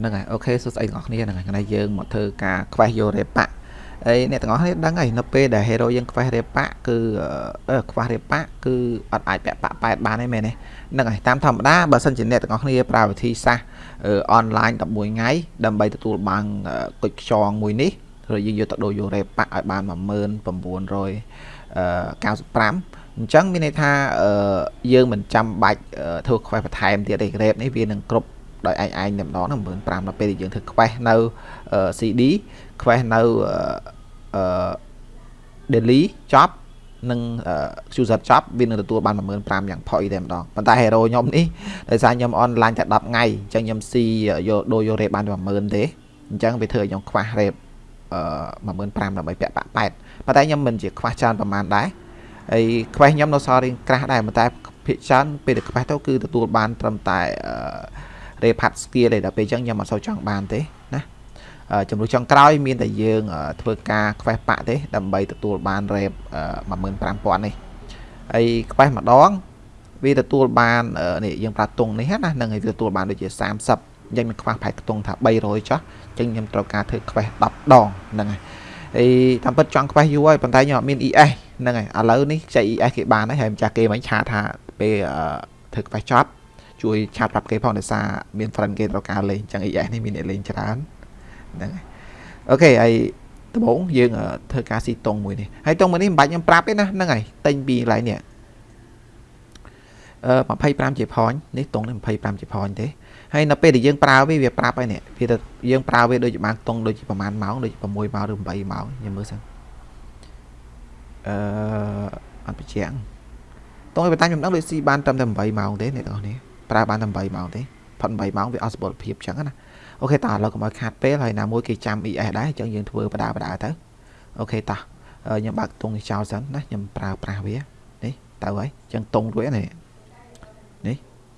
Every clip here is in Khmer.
ហ្នឹងហើយអូខេសួស្តីទាំងអស់គ្នាហ្នឹងហើយថ្ងៃយើងមកធ្វើការ quest យករេប៉ាហើយអ្នកទាំងអស់គ្នាដឹងហើយនៅពេលដែល hero យើង quest រេប៉ាគឺ quest រេប៉ាគឺអត់អាចពាក់ប៉ាប៉ែតបានទេមែនទេហ្នឹងហើយតាមធម្មតាបើសិនជាអ្នកទាំងអស់គ្នាប្រើវិធីសាស្ត្រអនឡាញ11ថ្ងៃដើម្បីទទួលបានគុជខ្យងមួយនេះឬយើងយកទៅដូរយករេប៉ាឲ្យបាន19995អញ្ចឹងមានន័យថាយើងមិនចាំបាច់ធ្វើ quest បន្ថែមទៀតទេ rate នេះវានឹងគ្រប់ ដោយឯងឯងតែម្ដងហ្នឹង15000ដល់ពេលដែលយើងធ្វើ quest នៅ CD quest នៅអឺ daily ចប់និង user ចប់វានឹងទទួលបាន15000យ៉ាងផុយតែម្ដងប៉ុន្តែ hero ខ្ញុំនេះដោយសារខ្ញុំ online តែ10ថ្ងៃអញ្ចឹងខ្ញុំស៊ីយកដូរយក rate បាន10000ទេអញ្ចឹងវាធ្វើឲ្យខ្ញុំខ្វះ rate អឺ15000ដើម្បីពាក់បាក់ប៉ែតប៉ុន្តែខ្ញុំមិនជាខ្វះច្រើនប្រហែលដែរហើយខ្វះខ្ញុំនៅសល់រៀងក្រាស់ដែរប៉ុន្តែភាគច្រើនពេលដែលខ្វះទៅគឺទទួលបានត្រឹមតែអឺ repad skill ទេដល់ពេលអញ្ចឹងខ្ញុំអត់សូវចង់បានទេណាចំនួនចុងក្រោយមានតែយើងធ្វើការ quest ប៉ាក់ទេដើម្បីទទួលបាន rep 15000នេះហើយ quest ម្ដងវាទទួលបាននេះយើងប្រើតុងនេះណានឹងឲ្យវាទទួលបានដូចជា30យ៉ាងមានខ្វះផែកតុងថា300ចុះអញ្ចឹងខ្ញុំត្រូវការធ្វើ quest 10ដងហ្នឹងហើយហើយតាមពិតចង់ quest យូរហើយប៉ុន្តែខ្ញុំអត់មាន ES ហ្នឹងហើយឥឡូវនេះខ្ចី ES គេបានហើយហើយម្ចាស់គេមិនឆាថាពេលធ្វើ quest ចប់ ជួយឆាតប្រាប់គេផងដោយសារមាន friend គេត្រូវការលេងអញ្ចឹង ES នេះមានអ្នកលេងច្រើនហ្នឹងហើយអូខេហើយដំបូងយើងធ្វើការស៊ីតុងមួយនេះហើយតុងមួយនេះមិនបាច់ខ្ញុំប្រាប់ទេណាហ្នឹងហើយតែញពីកន្លែងនេះអឺ25ជា point នេះតុងនេះ25ជា point ទេហើយនៅពេលដែលយើងប្រើវាវាប្រាប់ហើយនេះវាទៅយើងប្រើវាដូចជាបានតុងដូចជាប្រហែលម៉ោងដូច6ម៉ោងឬ8ម៉ោងខ្ញុំមើលសិនអឺអត់បញ្ជាក់តុងឯបន្តាខ្ញុំដឹងដូចស៊ីបានត្រឹមតែ8ម៉ោងទេអ្នកទាំងអស់នេះ ប្រើបានតែ8ម៉ោងទេផុត8ម៉ោងវាអត់សុពលភាពចឹងណាអូខេតោះឥឡូវកុំឲ្យខាតពេលហើយណាមួយគេចាំ ES ដែរអញ្ចឹងយើងធ្វើបដាបដាទៅអូខេតោះខ្ញុំបើកតុងនេះចោលសិនណាខ្ញុំប្រើប្រាស់វានេះទៅហើយអញ្ចឹងតុងរួចនេះនេះ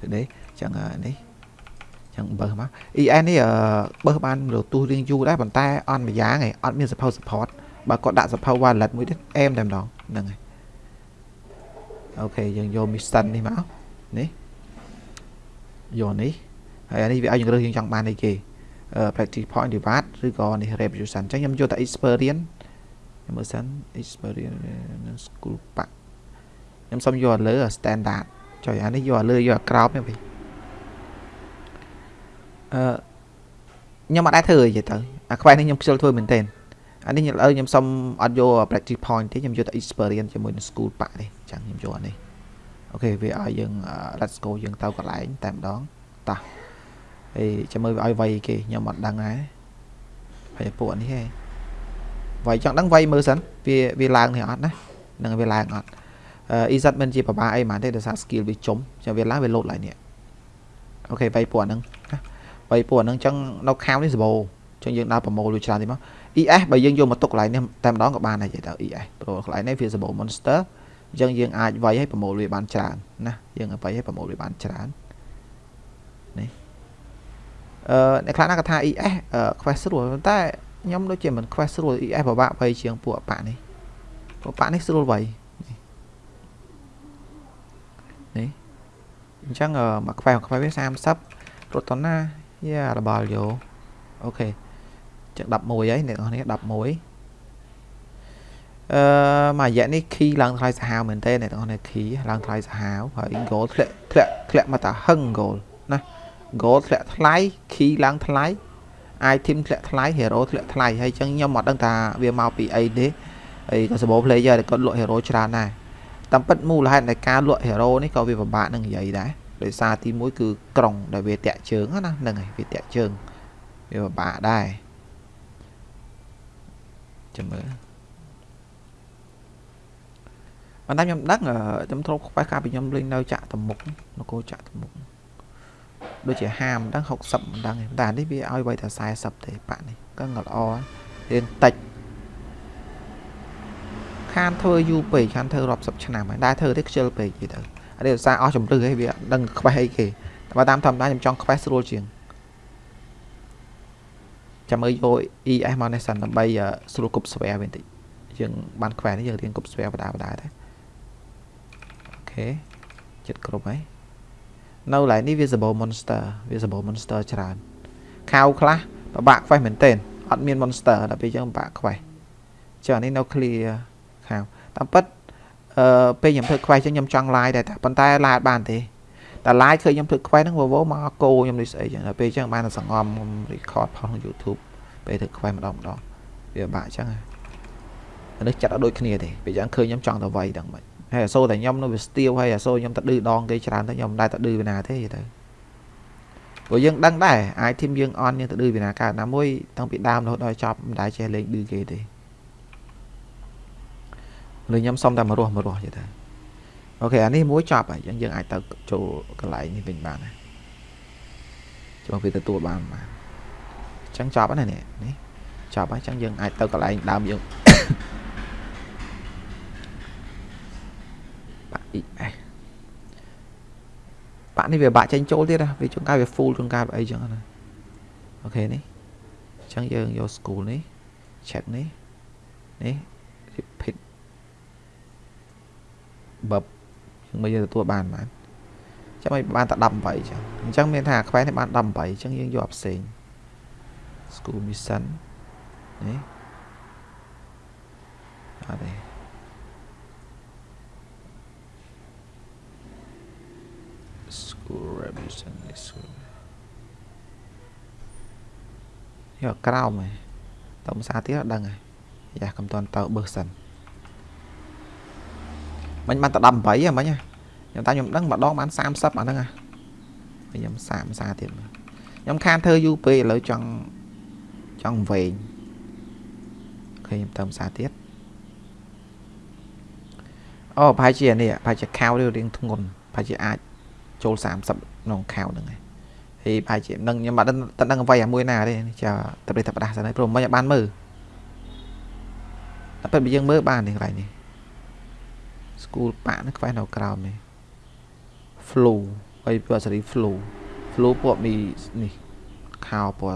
ទៅនេះអញ្ចឹងនេះចឹងបើមក ES នេះបើបានរទូសរៀងយូរដែរប៉ុន្តែអត់មួយយ៉ាងឯងអត់មាន support support បើគាត់ដាក់ support wallet មួយទៀតអែមតែម្ដងហ្នឹងហើយអូខេយើងយក mission នេះមកនេះ យកនេះហើយអានេះវាឲ្យយើងរើសយើងចង់បានអីគេ practice point reward ឬក៏នេះ revolution អញ្ចឹងខ្ញុំយកតែ experience ខ្ញុំមើលសិន experience school pack ខ្ញុំសុំយកលើ standard ចុយអានេះយកលើយកក្រោបនេះវិញអឺខ្ញុំអត់ដែរធ្វើអីទៅអាខ្វែនេះខ្ញុំខ្ជិលធ្វើមែនទែនអានេះខ្ញុំឥឡូវខ្ញុំសុំអត់យក practice point ទេខ្ញុំយកតែ experience ជាមួយនឹង school pack ទេអញ្ចឹងខ្ញុំយកអានេះ អូខេវាឲ្យយើង let's go យើងទៅកន្លែងតែម្ដងតោះហើយចាំមើលវាឲ្យវាយគេខ្ញុំអត់ដឹងដែរហើយពួកនេះហេវាយចង់ដឹងវាយមើលសិនវាវាឡើងនេះអត់ណានឹងវាឡើងអត់អឺ EZ មិនជាប្របាអីហ្មងទេដោយសារ skill វាចំចាំវាឡើងវាលោតឡើងនេះអូខេវាយពួកហ្នឹងណាវាយពួកហ្នឹងចឹងនៅខាងនេះសបោចឹងយើងដើរប្រមូលលុយច្រើនតិចមក ES បើយើងយកមកទុកកន្លែងនេះតែម្ដងក៏បានដែរទៅ ES ព្រោះកន្លែងនេះវាសបោ monster អញ្ចឹងយើងអាចវាយឲ្យប្រមូលវាបានច្រើនណាយើងវាយឲ្យប្រមូលវាបានច្រើននេះអឺអ្នកខ្លះណាគាត់ថា ES quest ស្រួលតែខ្ញុំដូចជាមិន quest ស្រួល ES ពិបាកវាយជាងពួកប៉ានេះពួកប៉ានេះស្រួលវាយនេះអញ្ចឹងមក quest មក quest វា30រត់តណាយ៉ារបល់យោអូខេចឹង11ហើយអ្នកនរនេះ11 អឺមួយរយៈនេះ key ឡើងថ្លៃសាហាវមែនទេអ្នកទាំងអស់នេះ key ឡើងថ្លៃសាហាវហើយ goal ធ្លាក់ធ្លាក់ធ្លាក់មកតាហឹង goal ណា goal ធ្លាក់ថ្លៃ key ឡើងថ្លៃ item ធ្លាក់ថ្លៃ hero ធ្លាក់ថ្លៃហើយចឹងខ្ញុំអត់ដឹងថាវាមកពីអីទេហើយក៏សម្បូរ player ដែលគាត់លក់ hero ច្រើនដែរតាមពិតមូលហេតុនៃការលក់ hero នេះក៏វាពិបាកនឹងនិយាយដែរដោយសារទី1គឺក្រុងដែលវាតាក់ជើងណាហ្នឹងហើយវាតាក់ជើងវាពិបាកដែរចាំមើល ប៉ុន្តែខ្ញុំដឹងខ្ញុំធ្លាប់ខ្វះការពីខ្ញុំលេងនៅចាក់តមុខនគរចាក់តមុខដូចជា50មិនដឹង60មិនដឹងទេតែនេះវាឲ្យໄວតែ40ទេប៉ាក់នេះក៏ល្អរៀនតិចខានធ្វើយូរពេកខានធ្វើរាប់សិបឆ្នាំហើយដែរធ្វើទេខ្ជិលពេកយីទៅអានេះឧស្សាហ៍អស់ជំរឿហើយវាដឹងខ្វះអីគេតែតាមធម្មតាខ្ញុំចង់ខ្វះស្រួលជាងចាំមើលយក ES មកនេះសិនដើម្បីស្រួលគប់ស្វែវិញតិចយើងបានខ្វែនេះយើងរៀនគប់ស្វែបដាបដាដែរ ខេចិត្តគ្រប់ហើយនៅកន្លែងនេះ visible monster visible monster ច្រើនខៅខ្លះពិបាកខ្វេះមែនទែនអត់មាន monster ដល់ពេលអញ្ចឹងពិបាកខ្វេះចឹងអានេះនៅ clear ខៅតាមពិតអឺពេលខ្ញុំធ្វើខ្វេះចឹងខ្ញុំចង់ live ដែរតែប៉ុន្តែ live អត់បានទេតែ live ឃើញខ្ញុំធ្វើខ្វេះហ្នឹងវវមកកោខ្ញុំនេះស្អីចឹងដល់ពេលចឹងបានតែសង្ងំខ្ញុំ record ផងក្នុង YouTube ពេលធ្វើខ្វេះម្ដងម្ដងវាពិបាកចឹងនេះចាត់ឲ្យដូចគ្នាទេពេលចឹងឃើញខ្ញុំចង់ទៅវាយដល់មិន ហើយអាសូរតែខ្ញុំនៅវាស្ទាវហើយអាសូរខ្ញុំទៅឌឺដងគេច្រើនទៅខ្ញុំមិនដែរទៅឌឺវាណាទេទៅព្រោះយើងដឹងដែរអាចធីមយើងអនយើងទៅឌឺវាណាកើតណាមួយតាំងពីដើមរហូតដល់ចប់មិនដែរចេះលេងឌឺគេទេលើខ្ញុំសុំតែមករស់មករស់យទៅអូខេអានេះមួយចប់ហើយយើងយើងអាចទៅចូលកន្លែងនេះវិញបានណាចូលវាទទួលបានបានអញ្ចឹងចប់ហើយនេះនេះចប់ហើយអញ្ចឹងយើងអាចទៅកន្លែងដើមយើងបាក់ ES បាក់នេះវាបាក់ចេញចូលទៀតណាវាជួនកាលវា full ជួនកាលអីចឹងណាអូខេនេះអញ្ចឹងយើងយក school នេះ check នេះនេះ repeat បបយើងមើលយើងទទួលបានបានចាំឲ្យបានតែ18ចឹងអញ្ចឹងមានថាខ្វែនេះបាន18អញ្ចឹងយើងយកផ្សេង school mission នេះអត់ទេ school revision this school យកក្រោមហ៎តើភាសាទៀតអត់ដឹងហ៎យ៉ាកំតន់ទៅបើសិនមិញបានតែ18ហ៎មិញខ្ញុំតែខ្ញុំដឹងម្ដងបាន30អាហ្នឹងហ៎ខ្ញុំ30សាទៀតខ្ញុំខានធ្វើយូរពេកឥឡូវចង់ចង់វែងឃើញខ្ញុំទៅភាសាទៀតអូប្រហែលជានេះប្រហែលជាខៅរៀងធ្ងន់ប្រហែលជាអាច ចូល30ក្នុងខៅហ្នឹងហើយហើយប្រហែលជានឹងខ្ញុំអត់ដឹងដឹងអ្វីអាមួយណាទេចាតែប្រេះតែផ្ដាស់សិនហើយព្រោះមិនបានមើលតែពេលយើងមើលបាននេះកន្លែងនេះ school ប៉ាក់នេះខ្វះនៅក្រោមនេះ flu ហើយពួកសេរី flu flu ពួកមីនេះខោពួក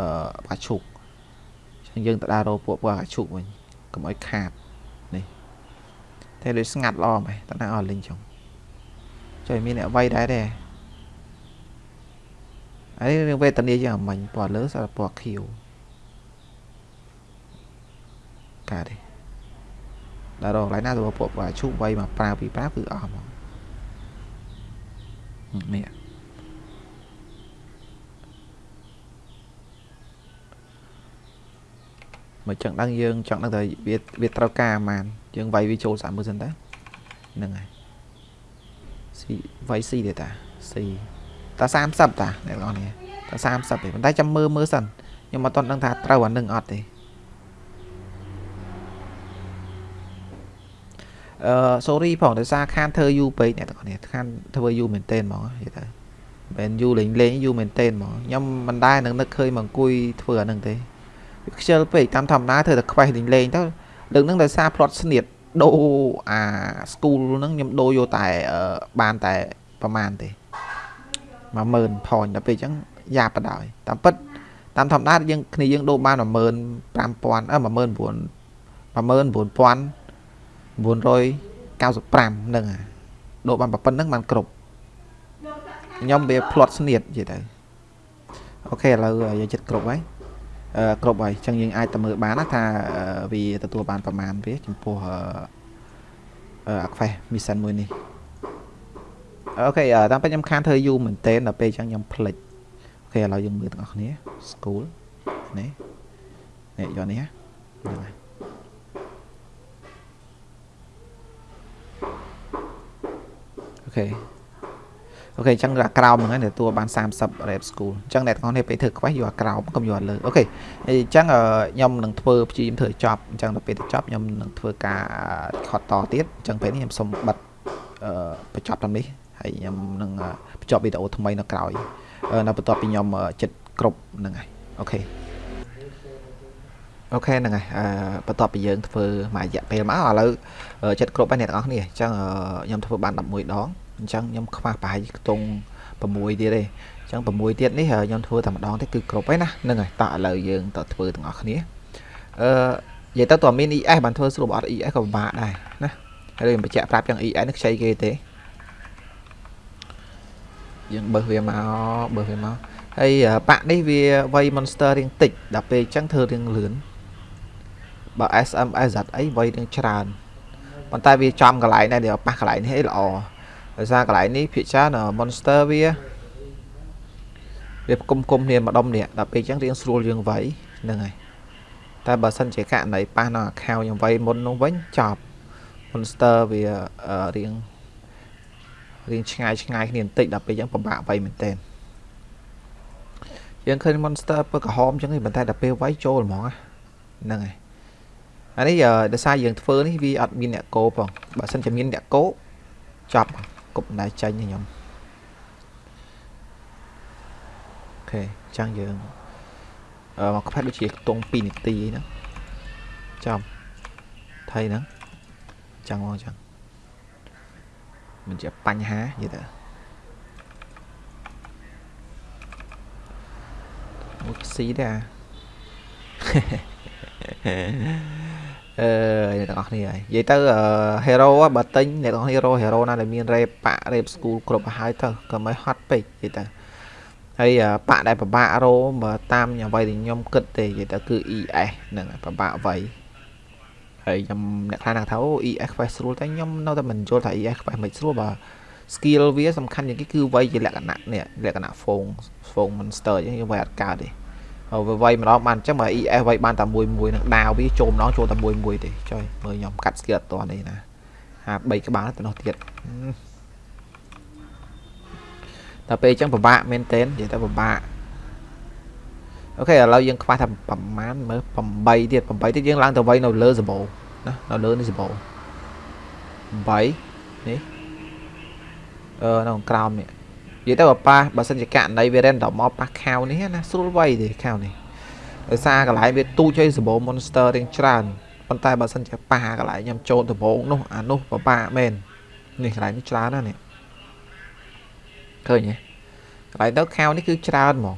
អឺបាឈុកអញ្ចឹងយើងទៅដើររកពួកពួកអាឈុកវិញកុំឲ្យខាតនេះតែលើស្ងាត់ល្អមែនតើណាអស់លីងចុង ចុះមានអ្នកវាយដែរទេអានេះរឿងវេទនាយ៉ាងអមាញ់ពណ៌លើសពណ៌ខៀវកាទេដល់រកកន្លែងណាទៅពួកអាឈូវាយមកប្រើពីប្រើគឺអស់មកនេះមកចង់ដឹងយើងចង់ដឹងថាវាវាត្រូវការអាម៉ានយើងវាយវាចូល30មើលសិនតើហ្នឹងហើយស៊ី វាយស៊ីទេតាស៊ីតា30តាអ្នកនរនេះតា30ទេប៉ុន្តែចាំមើលមើលសិនខ្ញុំអត់ទាន់ដឹងថាត្រូវអានឹងអត់ទេអឺ sorry ផងដោយសារខានធ្វើយូរពេកអ្នកទាំងនេះខានធ្វើយូរមែនទែនហ្មងនិយាយទៅមិនយូរលេងលេងយូរមែនទែនហ្មងខ្ញុំមិនដែរនឹងនឹកឃើញមកអង្គុយធ្វើអានឹងទេវាខ្ជិលពេកតាមធម្មតាធ្វើតែខ្វេះលេងលេងទៅលើកនឹងដោយសារផ្្លាត់ស្នៀត ដូរអា school ហ្នឹងខ្ញុំដូរយកតែបានតែប្រហែលទេ10000 point ដល់ពេលអញ្ចឹងយ៉ាបដោយតាមពិតតាមធម្មតាយើងគ្នាយើងដូរបាន15000អឺ19000 19000 995ហ្នឹងដូរបានប៉ុណ្្នឹងបានគ្រប់ខ្ញុំវាផ្្លាត់ស្នៀតនិយាយទៅអូខេឥឡូវយើងចិត្តគ្រប់ហើយអឺ គ្រប់ហើយអញ្ចឹងយើងអាចទៅមើលបានណាថាវាទទួលបានប្រមាណវាចំពោះអឺអាខ្វេះ mission មួយនេះអូខេតាមពេលខ្ញុំខានធ្វើយូរមែនតើដល់ពេលអញ្ចឹងខ្ញុំភ្លេចអូខេឥឡូវយើងមើលទាំងអស់គ្នា school នេះនេះយកនេះហ្នឹងហើយokay okay អញ្ចឹងអាក្រោមហ្នឹងហើយទទួលបាន30 rate school អញ្ចឹងអ្នកទាំងអស់គ្នាពេលធ្វើ quest យកអាក្រោមកុំយកលើ okay អញ្ចឹងខ្ញុំនឹងធ្វើព្យាយាមធ្វើចប់អញ្ចឹងដល់ពេលទៅចប់ខ្ញុំនឹងធ្វើការខត់តទៀតអញ្ចឹងពេលនេះខ្ញុំសូមបិទអឺបញ្ចប់តាមនេះហើយខ្ញុំនឹងបញ្ចប់វីដេអូថ្មីនៅក្រោយនៅបន្ទាប់ពីខ្ញុំចិត្តគ្រប់ហ្នឹងហើយ okay okay ហ្នឹងហើយអឺបន្ទាប់ពីយើងធ្វើមួយរយៈពេលមកឥឡូវចិត្តគ្រប់ហើយអ្នកទាំងអស់គ្នាអញ្ចឹងខ្ញុំធ្វើបាន11ដង អញ្ចឹងខ្ញុំខ្វះប្រហែលខ្ទង់6ទៀតទេអញ្ចឹង6ទៀតនេះខ្ញុំធ្វើតែម្ដងទេគឺគ្រប់ហើយណាហ្នឹងហើយតោះឥឡូវយើងទៅធ្វើទាំងអស់គ្នាអឺនិយាយទៅតើមាន ES បានធ្វើស្រួលអត់ ES ក៏ពិបាកដែរណាហើយខ្ញុំបញ្ជាក់ប្រាប់យ៉ាង ES នេះខ្ចីគេទេយើងបើសវាមកបើសវាមកហហើយបាក់នេះវាវ័យ monster រៀងតិចដល់ពេលអញ្ចឹងធ្វើរៀងលឿនបើ SM SZ អីវ័យរៀងច្រើនប៉ុន្តែវាចំកន្លែងដែរដែលប៉ះកន្លែងនេះអីល្អ ដោយសារកន្លែងនេះភាគច្រើន monster វាវាគុំគុំគ្នាម្ដុំនេះដល់ពេលអញ្ចឹងរៀងស្រួលយើងវ័យហ្នឹងហើយតែបើសិនជាករណីប៉ះនៅ account យើងវ័យមុននោះវិញចប់ monster វារៀងរៀងឆ្ងាយឆ្ងាយគ្នាបន្តិចដល់ពេលអញ្ចឹងពិបាកវ័យមែនតើយើងឃើញ monster ពើក្រហមអញ្ចឹងប៉ុន្តែដល់ពេលវាយចូលហ្មងហ្នឹងហើយអានេះដោយសារយើងធ្វើនេះវាអត់មានអ្នកកោផងបើសិនជាមានអ្នកកោចាប់ គប់ណែចាញ់ខ្ញុំអូខេអញ្ចឹងយើងអឺមកខ្វះដូចជាខ្ទង់2នាទីអីហ្នឹងចាំថៃហ្នឹងអញ្ចឹងមកអញ្ចឹងមិនជាបញ្ហានិយាយទៅមួយស៊ីដែរអឺ អ្នកទាំងអស់គ្នាហើយនិយាយទៅ hero បើទិញអ្នកទាំងអស់គ្នា hero hero ណាដែលមាន rep ប៉ rep school គ្រប់ហើយទៅក៏មិនហត់ពេកនិយាយទៅហើយប៉ដែលប្របាក់រោបើតាមអ្វីដែលខ្ញុំគិតទេនិយាយទៅគឺ ES ហ្នឹងប្របាក់អ្វីហើយខ្ញុំអ្នកខ្លះថាអូ ES quest ស្រួលតែខ្ញុំនៅតែមិនយល់ថា ES quest មិនស្រួលបើ skill វាសំខាន់ជាងគេគឺវ័យជាលក្ខណៈនេះលក្ខណៈ phone phone monster អញ្ចឹងយើងវាអត់កើតទេ វាវ័យម្ដងបានអញ្ចឹងបើ ES វ័យបានតែមួយមួយនឹងដាវវាចូលម្ដងចូលតែមួយមួយទេចុយមើលខ្ញុំកាត់ skill អត់ទាន់ទេណាហា3ក្បាលទៅនោះទៀតតែពេលអញ្ចឹងពិបាកមែនទែននិយាយទៅពិបាកអូខេឥឡូវយើងខ្វះថាប្រហែលមើល8ទៀត8ទៀតយើងឡើងទៅវ័យនៅលើសបោណានៅលើនេះសបោ8នេះអឺនៅក្រោមនេះ និយាយទៅបើប៉ះបើសិនជាករណីវា random មកប៉ះខាវនេះណាស្រួលវៃទេខាវនេះដោយសារកន្លែងវាទូចឲ្យសបោ monster រៀងច្រើនប៉ុន្តែបើសិនជាប៉ះកន្លែងខ្ញុំចូលដំបងនោះអានោះពិបាកមែននេះកន្លែងនេះច្រើនណាស់នេះឃើញទេកន្លែងទៅខាវនេះគឺច្រើនហ្មង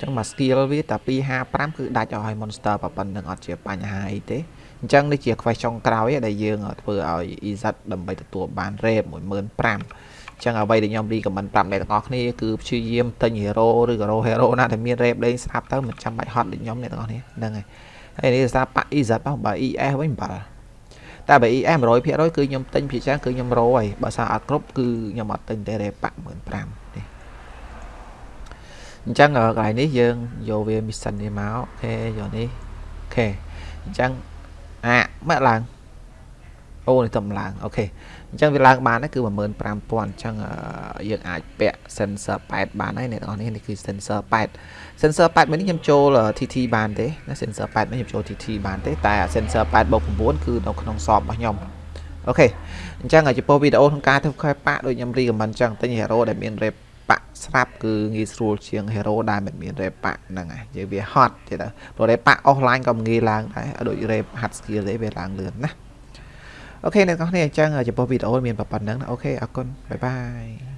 ចឹងមក skill វាតែ255គឺដាច់ឲ្យ monster ប៉ុណ្្នឹងអត់ជាបញ្ហាអីទេអញ្ចឹងនេះជា quest ចុងក្រោយដែលយើងធ្វើឲ្យ EZ ដើម្បីទទួលបាន rep 15000 ចឹងអ្វីដែលខ្ញុំរីកមិនប្រាប់អ្នកទាំងអស់គ្នាគឺព្យាយាមទិញ hero ឬក៏ hero ណាដែលមាន rep លេងស្រាប់ទៅមិនចាំបាច់ហត់ដូចខ្ញុំអ្នកទាំងអស់គ្នាហ្នឹងហើយហើយនេះសារប៉ EZ មកបើ ES វិញបាល់តែបើ ES 100%គឺខ្ញុំទិញភាគច្រើនគឺខ្ញុំរោហើយបើសារអត់គ្រប់គឺខ្ញុំអត់ទិញទេ rep 15000នេះអញ្ចឹងកន្លែងនេះយើងយកវា mission នេះមកអូខេយកនេះអូខេអញ្ចឹងអាមកឡើង អូនេះតំឡើងអូខេអញ្ចឹងវាឡើងបានគឺ15000អញ្ចឹងយើងអាចពាក់ sensor 8បានហើយអ្នកនរនេះនេះគឺ sensor 8 sensor 8មួយនេះខ្ញុំចូល TT បានទេណា sensor 8នេះខ្ញុំចូល TT បានទេតែ sensor 8បូក9គឺនៅក្នុងសបរបស់ខ្ញុំអូខេអញ្ចឹងចំពោះវីដេអូក្នុងការធ្វើខែប៉ាដូចខ្ញុំ recommend អញ្ចឹងទិញ hero ដែលមាន rep ប៉ាក់ស្រាប់គឺងាយស្រួលជាង hero ដែលមិនមាន rep ប៉ាក់ហ្នឹងហើយយើងវាហត់ទេទៅព្រោះ rep ប៉ាក់ offline ក៏ងាយឡើងដែរដូច rep ហាត់ skill ទេវាឡើងលឿនណា okay អ្នកនរគ្នាអញ្ចឹងចំពោះវីដេអូមានប៉ុណ្្នឹង okay អរគុណ bye bye